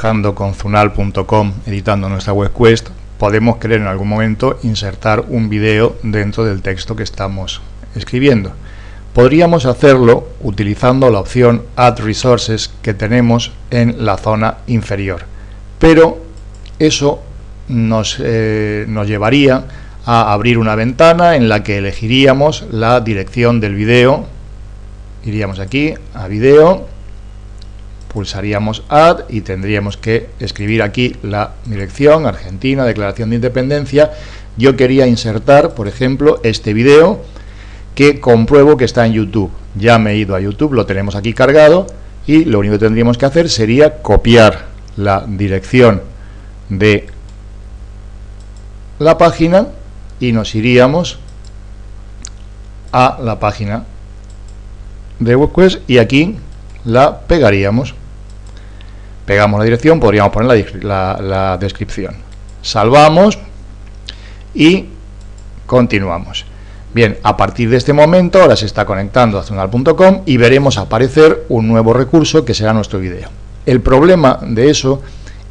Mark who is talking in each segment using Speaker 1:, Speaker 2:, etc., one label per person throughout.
Speaker 1: trabajando con Zunal.com, editando nuestra web quest, podemos querer en algún momento insertar un vídeo dentro del texto que estamos escribiendo. Podríamos hacerlo utilizando la opción Add Resources que tenemos en la zona inferior, pero eso nos, eh, nos llevaría a abrir una ventana en la que elegiríamos la dirección del vídeo. Iríamos aquí a vídeo, pulsaríamos Add y tendríamos que escribir aquí la dirección Argentina, Declaración de Independencia. Yo quería insertar, por ejemplo, este vídeo que compruebo que está en YouTube. Ya me he ido a YouTube, lo tenemos aquí cargado y lo único que tendríamos que hacer sería copiar la dirección de la página y nos iríamos a la página de WebQuest y aquí la pegaríamos. Pegamos la dirección, podríamos poner la, la descripción. Salvamos y continuamos. Bien, a partir de este momento ahora se está conectando a zonal.com y veremos aparecer un nuevo recurso que será nuestro video. El problema de eso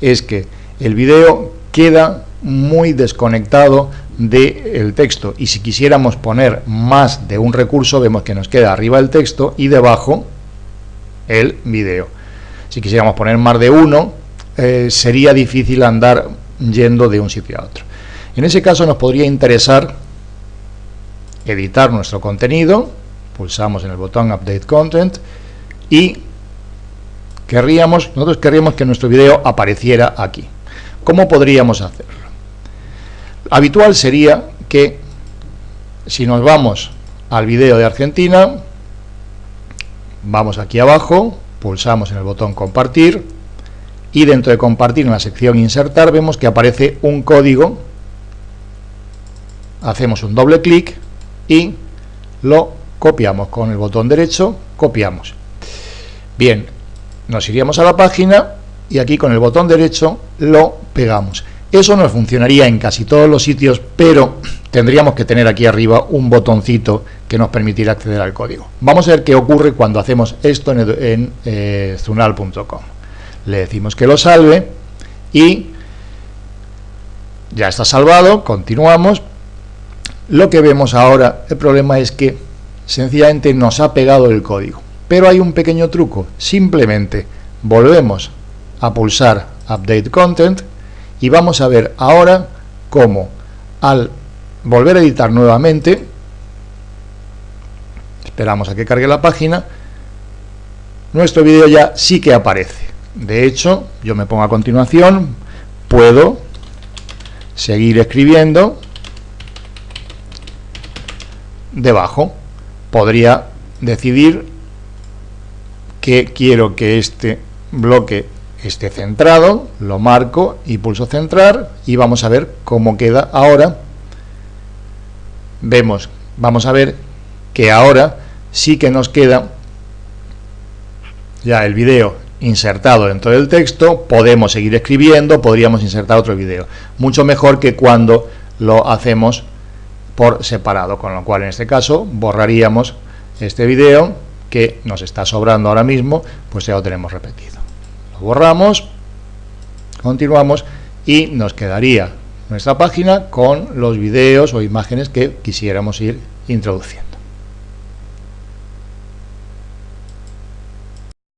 Speaker 1: es que el video queda muy desconectado del texto y si quisiéramos poner más de un recurso vemos que nos queda arriba el texto y debajo el video. Si quisiéramos poner más de uno eh, sería difícil andar yendo de un sitio a otro. En ese caso nos podría interesar editar nuestro contenido, pulsamos en el botón Update Content y querríamos, nosotros querríamos que nuestro video apareciera aquí. ¿Cómo podríamos hacerlo? Habitual sería que si nos vamos al video de Argentina, vamos aquí abajo, pulsamos en el botón compartir y dentro de compartir en la sección insertar vemos que aparece un código, hacemos un doble clic y lo copiamos con el botón derecho, copiamos. Bien, nos iríamos a la página y aquí con el botón derecho lo pegamos. Eso nos funcionaría en casi todos los sitios, pero tendríamos que tener aquí arriba un botoncito que nos permitiera acceder al código. Vamos a ver qué ocurre cuando hacemos esto en, eh, zunal.com. Le decimos que lo salve y ya está salvado, continuamos, lo que vemos ahora, el problema es que sencillamente nos ha pegado el código. Pero hay un pequeño truco, simplemente volvemos a pulsar Update Content y vamos a ver ahora cómo al volver a editar nuevamente, esperamos a que cargue la página, nuestro vídeo ya sí que aparece. De hecho, yo me pongo a continuación, puedo seguir escribiendo debajo podría decidir que quiero que este bloque esté centrado, lo marco y pulso centrar y vamos a ver cómo queda ahora. Vemos, vamos a ver que ahora sí que nos queda ya el video insertado dentro del texto, podemos seguir escribiendo, podríamos insertar otro video. Mucho mejor que cuando lo hacemos por separado, con lo cual en este caso borraríamos este vídeo que nos está sobrando ahora mismo, pues ya lo tenemos repetido. Borramos, continuamos y nos quedaría nuestra página con los vídeos o imágenes que quisiéramos ir introduciendo.